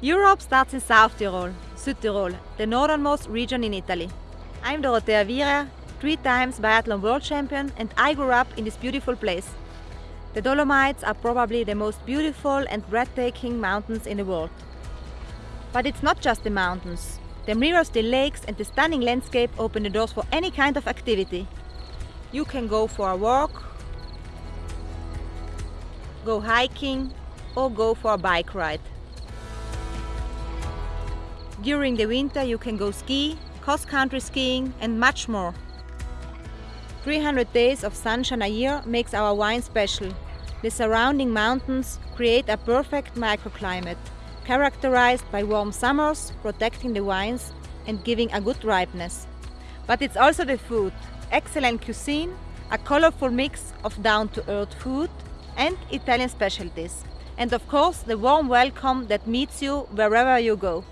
stop starts in South Tyrol, Südtirol, the northernmost region in Italy. I'm Dorothea Wierer, three times biathlon world champion and I grew up in this beautiful place. The Dolomites are probably the most beautiful and breathtaking mountains in the world. But it's not just the mountains. The mirrors, the lakes and the stunning landscape open the doors for any kind of activity. You can go for a walk, go hiking or go for a bike ride. During the winter you can go ski, cross-country skiing and much more. 300 days of sunshine a year makes our wine special. The surrounding mountains create a perfect microclimate, characterized by warm summers, protecting the wines and giving a good ripeness. But it's also the food, excellent cuisine, a colorful mix of down-to-earth food and Italian specialties. And of course, the warm welcome that meets you wherever you go.